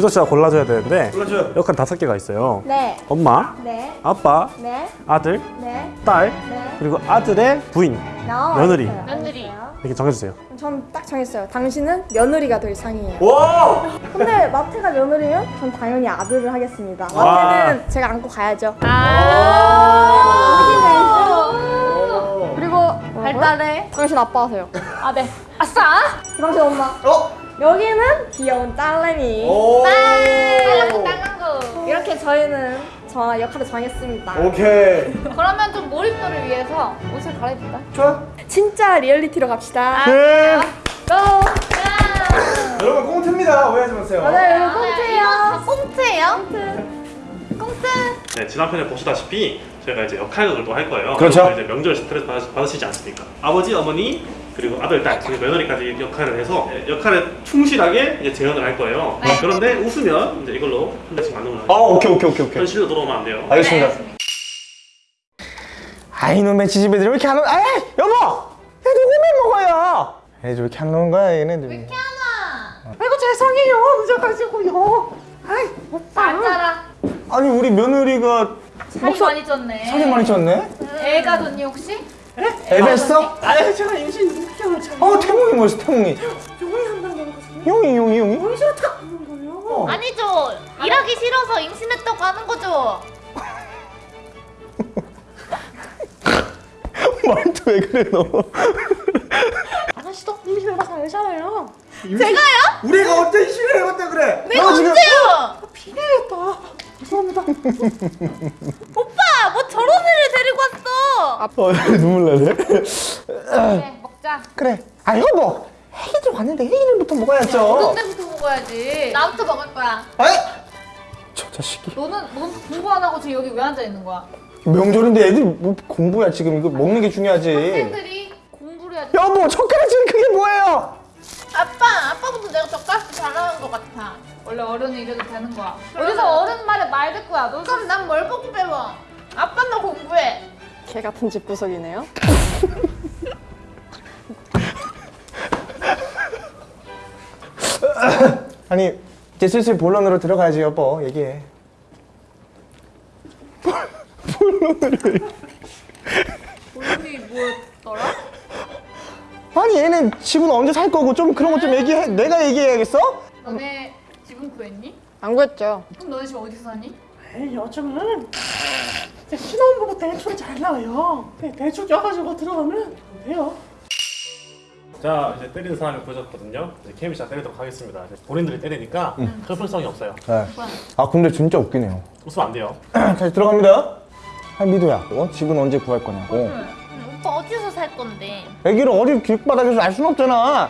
희소 씨가 골라줘야 되는데 골라줘요. 역할 다섯 개가 있어요. 네. 엄마, 네. 아빠, 네. 아들, 네. 딸, 네. 그리고 아들의 부인 나 며느리. 며느리. 이렇게 정해주세요. 전 딱 정했어요. 당신은 며느리가 될 상이에요. 와! 근데 마태가 며느리면 전 당연히 아들을 하겠습니다. 와. 마태는 제가 안고 가야죠. 아. 그리고 발달해. 당신 아빠 하세요. 아, 네. 아싸! 당신 엄마. 어? 여기는 귀여운 딸내미. 오! 딸랑구, 딸랑구. 이렇게 저희는 저 역할을 정했습니다. 오케이. 그러면 좀 몰입도를 위해서 옷을 갈아입을까? 좋아. 진짜 리얼리티로 갑시다. 네. 고! 여러분 꽁트입니다. 오해하지 마세요. 맞아요, 아, 꽁트예요. 꽁트예요? 꽁트. 네, 지난 편에 보시다시피 저희가 이제 역할극을 또 할 거예요. 그렇죠. 이제 명절 스트레스 받으시, 받으 시지 않습니까? 아버지, 어머니, 그리고 아들, 딸, 그리고 며느리까지 역할을 해서 네, 역할에 충실하게 이제 재현을 할 거예요. 네. 그런데 웃으면 이제 이걸로 한 대씩 맞는 아, 거예요. 오케이, 오케이, 오케이, 오케이. 현실로 돌아오면 안 돼요. 알겠습니다. 네. 아, 이놈의 지지배들 왜 이렇게 안 오는, 아 여보! 애들 오면 먹어요! 애들 왜 이렇게 안 오는 거야, 얘네들. 하나. 아이고, 죄송해요. 늦어가지고요. 아이, 오빠. 앉아라. 아니, 우리 며느리가 살이 많이 쪘네. 살이 많이 쪘네? 애가 줬니 혹시? 애 뺐어? 아유, 제가 임신 6개월 차. 어, 태몽이 뭐였어, 태몽이? 용이 한다는 거거든요. 용이, 용이, 용이? 용이 싫다. 거예요. 아니죠. 일하기 싫어서 임신했다고 하는 거죠. 말도 왜 그래, 너? 아가씨도 임신해봐서 알잖아요. 제가요? 우리가 어때 임신을 해봤다 그래? 내가 오빠 뭐 저런 애를 데리고 왔어. 어, 눈물 나네. 그래 먹자. 그래. 아, 여보. 애기들 왔는데 애기들부터 먹어야죠. 어른 때부터 먹어야지. 나부터 먹을 거야. 아이! 저 자식이. 너는 넌 공부 안 하고 지금 여기 왜 앉아 있는 거야? 명절인데 애들 뭐 공부야 지금 이거 먹는 게 중요하지. 학생들이 공부를 해야지. 여보 젓가락 지금 그게 뭐예요? 아빠, 아빠부터 내가 젓가락 잘하는 것 같아. 원래 어른은 이래도 되는 거야. 어디서 어른 말에 말 듣고 야. 너 그럼 난 뭘 보고 배워? 아빠 너 공부해. 개 같은 집 구석이네요. 아니 이제 슬슬 본론으로 들어가야지 여보 얘기해. 본론이 뭐였더라? 아니 얘는 집은 언제 살 거고 좀 그런 거 좀 얘기해. 내가 얘기해야겠어? 안 구했죠. 그럼 너네 집 어디서 사니? 에이, 요즘은 이제 신혼부부 대출 잘 나와요. 네, 대출 껴가지고 들어가면 돼요. 자, 이제 때리는 사람이 보여줬거든요. 이제 케미 씨가 때리도록 하겠습니다. 본인들이 때리니까 철풀성이 없어요. 네. 아 근데 진짜 웃기네요. 웃으면 안 돼요. 다시 들어갑니다. 아 미도야, 어? 집은 언제 구할 거냐고. 오빠 어디서 살 건데? 애기를 어디 길바닥에서 알 순 없잖아.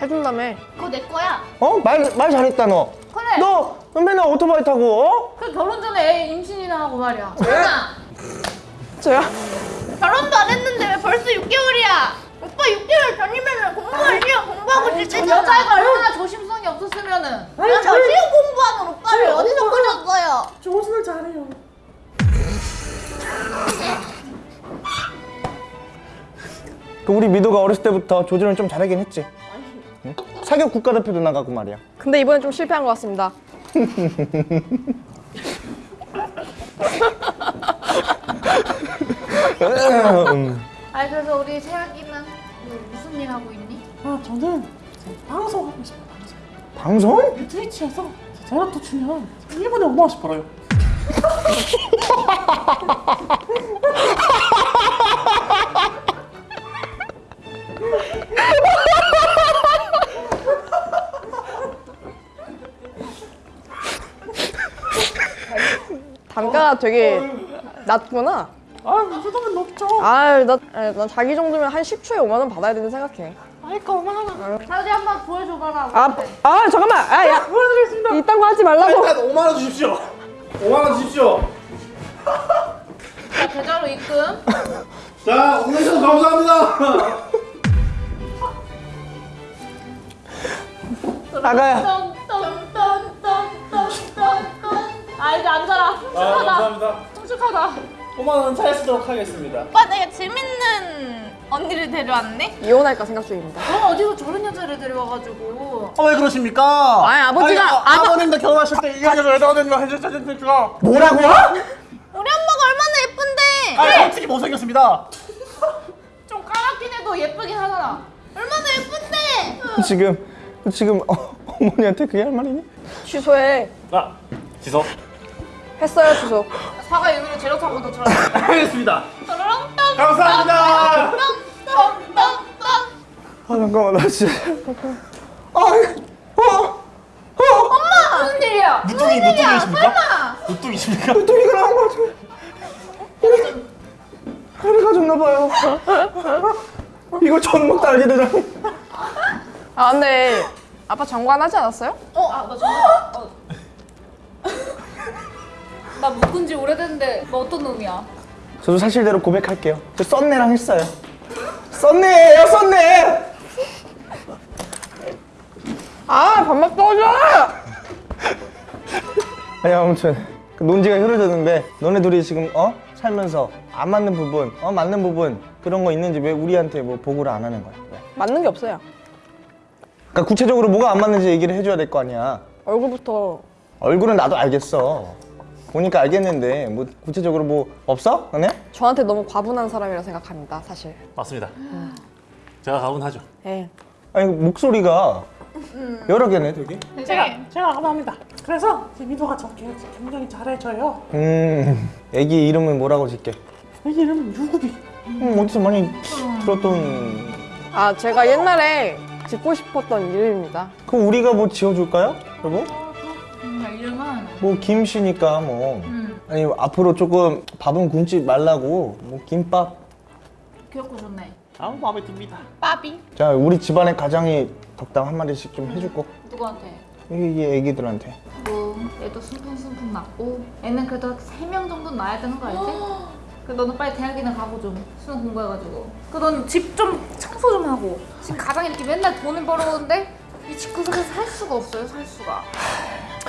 해준다며. 그거 내 거야. 어? 말, 말 잘했다 너. 그래. 너 맨날 오토바이 타고 어? 그 결혼 전에 애 임신이나 하고 말이야. 엄마 저요? 결혼도 안 했는데 왜 벌써 6개월이야? 오빠 6개월 전이면 공부할 시험 공부하고 때잖아. 여자애가 얼마나 조심성이 없었으면은 저 시험 공부하는 오빠를 어디서 끌었어요? 저 옷을 잘해요. 그 우리 미도가 어렸을 때부터 조절을 좀 잘하긴 했지. 응? 사격 국가대표도 나가고 말이야. 근데 이번엔 좀 실패한 것 같습니다. 음. 아니 그래서 우리 세아기는 뭐 무슨 일 하고 있니? 아, 저는 이제 방송 하고 싶어요, 방송. 방송? 트위치에서 또 추면 1분에 5만 원씩 벌어요. 단가가 되게 낮구나. 아, 이 정도면 높죠. 아유, 나, 아유, 난 자기 정도면 한 10초에 5만 원 받아야 된다 생각해. 아이까 5만 원. 사우디 한번 보여줘봐라. 아, 아 잠깐만. 아, 야. 보여드리겠습니다. 이딴 거 하지 말라고. 일단 5만 원 주십시오. 5만 원 주십시오. 자 계좌로 입금. 자, 오늘 좀 감사합니다. 나가요. 아 이제 앉아라. 아. 감사합니다. 끔찍하다. 5만 원 차에 쓰도록 하겠습니다. 오빠 내가 재밌는 언니를 데려왔네? 이혼할까 생각 중입니다. 너 어디서 저런 여자를 데려와가지고 어, 왜 그러십니까? 아니, 아버지가- 아니, 아, 아버- 아버님도 결혼하실 때 이 여자를 왜 넣어드리면 해주셨습니까? 뭐라고? 우리 엄마가 얼마나 예쁜데 아니, 솔직히 못생겼습니다. 좀 까맣긴 해도 예쁘긴 하잖아 얼마나 예쁜데 지금 지금 어, 어머니한테 그게 할 말이니? 취소해. 아 지석 했어요, 취소. 사과 재료 타고 더 저런 알겠습니다. 감사합니다. 아 잠깐만 나 진짜 아 어? 어? 무슨 일이야 무뚱이 무뚱이십니까? 설마 무뚱이십니까? 또 이거 나온 거 같아 허리가 졌나봐요 이거 전목 달게 되잖아 아, 근데 아빠 장관하지 않았어요? 어? 아, 나 정말 어. 나 묶은 지 오래됐는데 너 어떤 놈이야? 저도 사실대로 고백할게요 저 썬네랑 했어요 썬네예요 썬네 아, 밥맛 떠줘! 아니 아무튼 그 논지가 흐려졌는데 너네 둘이 지금 어? 살면서 안 맞는 부분 어? 맞는 부분 그런 거 있는지 왜 우리한테 뭐 보고를 안 하는 거야 왜? 맞는 게 없어요. 그러니까 구체적으로 뭐가 안 맞는지 얘기를 해줘야 될 거 아니야 얼굴부터 얼굴은 나도 알겠어 보니까 알겠는데 뭐 구체적으로 뭐 없어? 너네? 저한테 너무 과분한 사람이라 생각합니다, 사실. 맞습니다. 제가 가분하죠. 예. 아니 목소리가 여러 개네 되게 제가 제가 감사합니다. 그래서 제 미도가 저렇게 굉장히 잘해줘요. 음 애기 이름은 뭐라고 짓게? 이 이름은 유구비. 음 어디서 많이 들었던 아, 제가 옛날에 짓고 싶었던 이름입니다. 그럼 우리가 뭐 지어줄까요? 여보? 이름은? 뭐 김씨니까 뭐. 음. 아니 앞으로 조금 밥은 굶지 말라고. 뭐 김밥. 귀엽고 좋네. 아우 마음에 듭니다. 빠비. 자 우리 집안의 가장이 덕담 한 마디씩 좀 해주고 누구한테? 이 애기들한테. 뭐 얘도 숨풍숨풍 낳고. 애는 그래도 3명 정도 낳아야 되는 거 알지? 그 너는 빨리 대학이나 가고 좀. 수능 공부해가지고. 그넌집좀 청소 좀 하고. 지금 가장 이렇게 맨날 돈을 벌어오는데 이 집 구석에서 살 수가 없어요 살 수가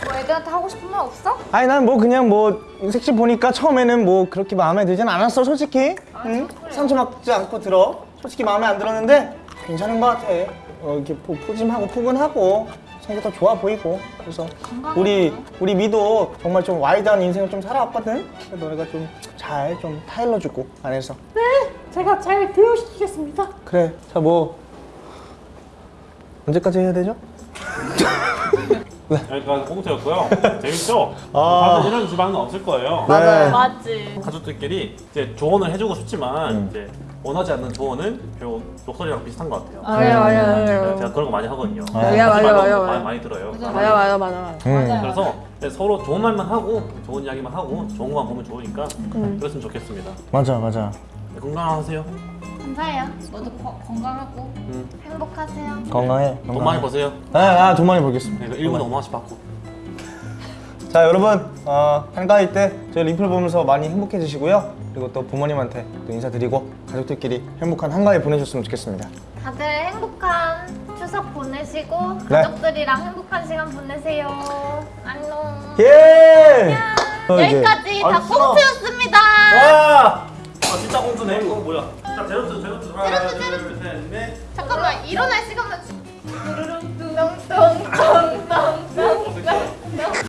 뭐 애들한테 하고 싶은 말 없어? 아니 난 뭐 그냥 뭐 색시 보니까 처음에는 뭐 그렇게 마음에 들진 않았어 솔직히 응? 상처 받지 않고 들어 솔직히 마음에 안 들었는데 괜찮은 것 같아 어, 이렇게 푸, 푸짐하고 푸근하고 성격도 좋아 보이고 그래서 우리 우리 미도 정말 좀 와이드한 인생을 좀 살아왔거든 그래서 너네가 좀잘좀 타일러주고 안에서 제가 잘 교육시키겠습니다. 그래 자뭐 언제까지 해야 되죠? 여기까지 꽁트였고요. 재밌죠? 아. 사실 이런 집안은 없을 거예요. 네. 맞지 가족들끼리 이제 조언을 해주고 싶지만 이제 원하지 않는 조언은 결국 욕설이랑 비슷한 것 같아요. 맞아요, 맞아요, 맞아요. 제가 그런 거 많이 하거든요. 맞아요, 하지 맞아요, 말라고 맞아요, 많이, 맞아요. 많이 들어요. 맞아, 맞아, 맞아, 맞아. 음. 그래서 서로 좋은 말만 하고 좋은 이야기만 하고 좋은 것만 보면 좋으니까 음. 그랬으면 좋겠습니다. 맞아 맞아 네, 건강하세요. 감사해요 너도 거- 건강하고 음. 행복하세요 건강해 돈 많이 버세요. 네, 아, 돈 많이 벌겠습니다 네, 1분에 5만 원씩 받고. 자 여러분 어, 한가위 때 저희 리플 보면서 많이 행복해지시고요 그리고 또 부모님한테 또 인사드리고 가족들끼리 행복한 한가위 보내셨으면 좋겠습니다 다들 행복한 추석 보내시고 네. 가족들이랑 행복한 시간 보내세요 안녕 예! 어, 이제- 여기까지 아, 다 싫어. 꽁트였습니다 와! 아 진짜 꽁트네. 이거 뭐야? 자 제로투 제로투 하나 둘셋넷. 잠깐만 일어날 시간만 똥똥똥똥똥똥